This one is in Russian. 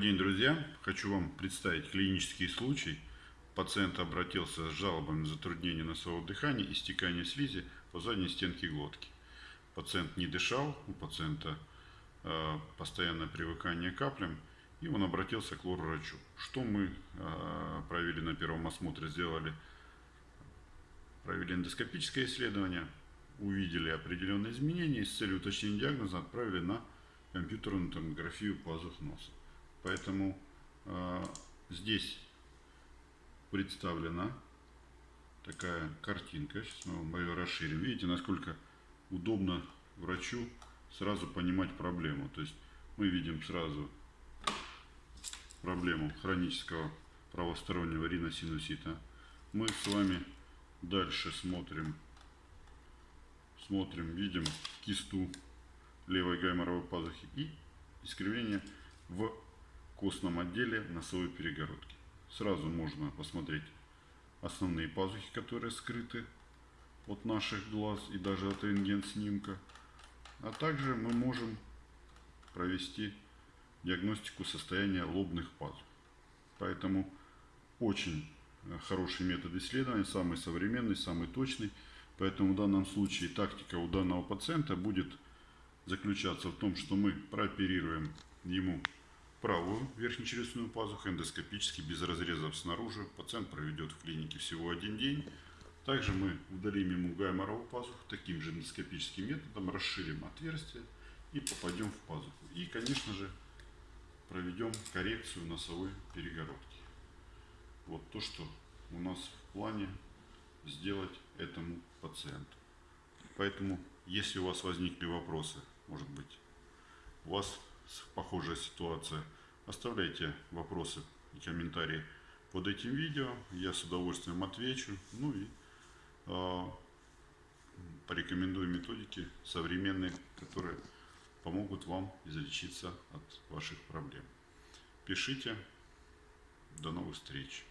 день, друзья! Хочу вам представить клинический случай. Пациент обратился с жалобами на затруднение носового дыхания и стекание слизи по задней стенке глотки. Пациент не дышал, у пациента э, постоянное привыкание к каплям, и он обратился к лор-врачу. Что мы э, провели на первом осмотре? Сделали, провели эндоскопическое исследование, увидели определенные изменения и с целью уточнения диагноза отправили на компьютерную томографию пазух носа. Поэтому э, здесь представлена такая картинка. Сейчас мы ее расширим. Видите, насколько удобно врачу сразу понимать проблему. То есть мы видим сразу проблему хронического правостороннего риносинусита. Мы с вами дальше смотрим, смотрим, видим кисту левой гайморовой пазухи и искривление в костном отделе носовой перегородки. Сразу можно посмотреть основные пазухи, которые скрыты от наших глаз и даже от рентген-снимка. А также мы можем провести диагностику состояния лобных пазух. Поэтому очень хороший метод исследования, самый современный, самый точный. Поэтому в данном случае тактика у данного пациента будет заключаться в том, что мы прооперируем ему правую верхнечелюстную пазуху эндоскопически без разрезов снаружи. Пациент проведет в клинике всего один день. Также мы удалим ему гайморовую пазуху таким же эндоскопическим методом, расширим отверстие и попадем в пазуху. И, конечно же, проведем коррекцию носовой перегородки. Вот то, что у нас в плане сделать этому пациенту. Поэтому, если у вас возникли вопросы, может быть, у вас похожая ситуация, оставляйте вопросы и комментарии под этим видео. Я с удовольствием отвечу. Ну и э, порекомендую методики современные, которые помогут вам излечиться от ваших проблем. Пишите. До новых встреч.